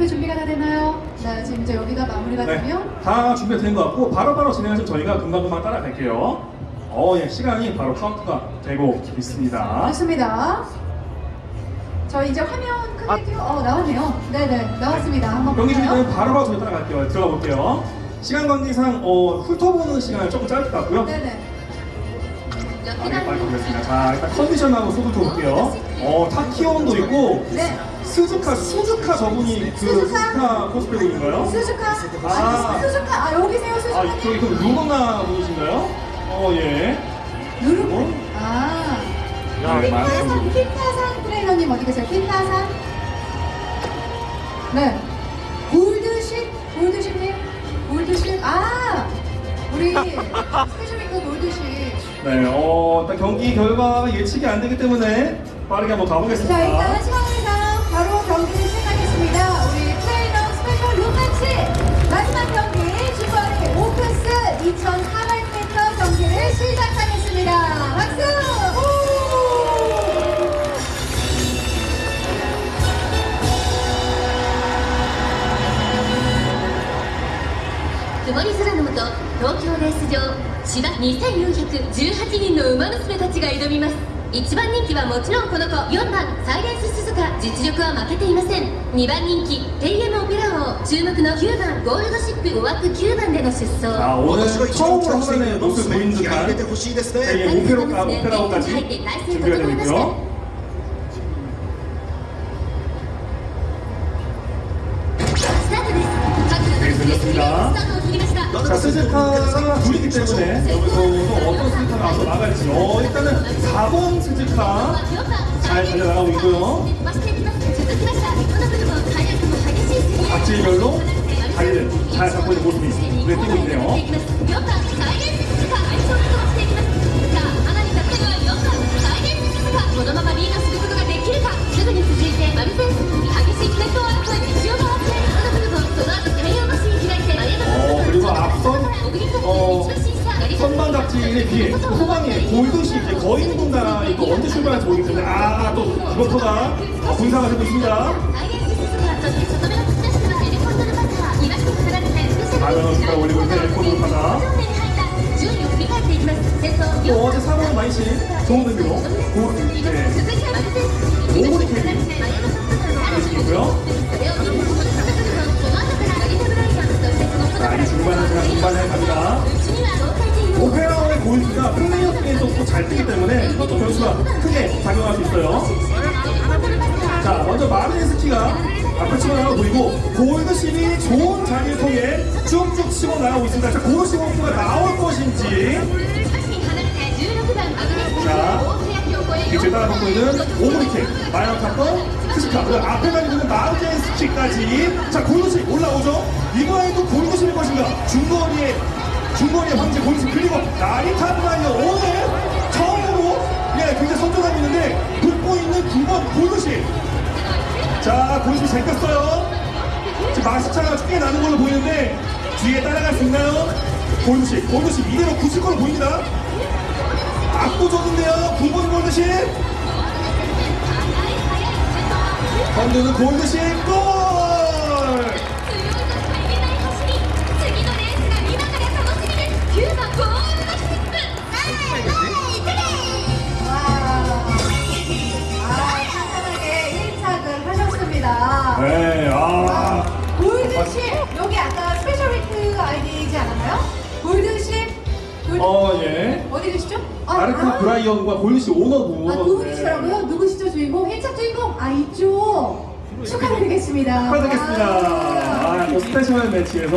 브레이크 준비가 다 되나요? 네, 지금 이제 여기가 마무리가 되면 네, 다 준비가 된 것 같고 바로바로 진행하시면 저희가 금방금방 따라갈게요. 어, 예, 시간이 바로 카운트가 되고 있습니다. 좋습니다. 저희 이제 화면 크게 띄워, 어, 나왔네요. 네네, 나왔습니다. 한번 경기 볼까요? 준비되면 바로바로 저희 따라갈게요. 들어가 볼게요. 시간 관계상 어, 훑어보는 시간은 조금 짧을 것 같고요. 네네. 아, 네, 빨리 보겠습니다. 자, 일단 컨디션하고 소도 볼게요. 어, 타키 온도 있고, 네. 스즈카, 수즈카 저분이 그 수즈카? 스즈카 코스프레분인가요? 수즈카? 아. 아니, 수즈카. 아, 여기 세요, 아, 수즈카. 저기 그럼 루노나 분이신가요? 어, 예. 누르고. 어? 아. 네, 많은 킨타산, 분들이. 킨타산 트레이너님 어디 계세요? 킨타산? 네. 골드십? 골드십님? 골드십? 아! 우리 스페셜링크 골드십. 네, 어, 일단 경기 결과가 예측이 안 되기 때문에 빠르게 한번 가보겠습니다. 자, 일단 시간상 경기 주거리 오크스 2,400m 경기를 시작하겠습니다. 박수! 후! 曇り空の下東京レース場芝2418人の馬娘たちが挑みます 1番人気はもちろんこの子。4番サイレンス鈴鹿実力は負けていません。2番人気テイエムオペラ王。注目の9番ゴールドシップ5枠9番での出走。私が一番期待しているのすごい気合入れてほしいですね。オペラオペラ王たち入って対戦となりました。鈴鹿が不利때문에 여기서 어떤 승부가 나갈지 어디까지 4번 스즈카 잘 달려나가고 있고요. 각질별로 자리를 잘 잡고 있는 모습이 눈에 띄고 있네요. 비해 후방에 골드시 이제 거인군가 이거 언제 출발할지 때문에 아또 이버터가 어, 분상을 하고 있습니다. 숟갈 올리고 있는 파다. 또 어제 사고는 많이 신 좋은 의미로 고, 네, 크게 작용할 수 있어요. 자, 먼저 마르젠스키가 앞을 치고 나가고 보이고 골드십이 좋은 자리를 통해 쭉쭉 치고 나가고 있습니다. 자, 골드십 호프가 나올 것인지 뒤에 따라붙고 있는 오구리 캡, 마야노 탑건, 스즈카, 그리고 앞에 달리고 있는 마르젠스키까지 자, 골드십 올라오죠. 이번에도 골드십일 것인가? 중거리에 중거리의 황제 골드십 그리고 나리타 브라이언 선전하고 있는데 붙고 있는 9번 골드십 자, 골드십 제꼈어요. 지금 마스차가 꽤 나는 걸로 보이는데 뒤에 따라갈 수 있나요? 골드십, 골드십 이대로 굳을 걸로 보입니다. 압도적인데요, 9번 골드십. 건드는 골드십 골! 골드십 여기 아까 스페셜 위크 아이디지 않았나요? 골드십 골드... 어, 예. 어디 계시죠? 나리타 브라이언과 골드십 오너분. 아, 두 분이시더라고요. 누구시죠, 주인공? 1차 주인공? 아, 이쪽. 축하드리겠습니다. 축하드리겠습니다. 와. 아, 또 스페셜 매치에서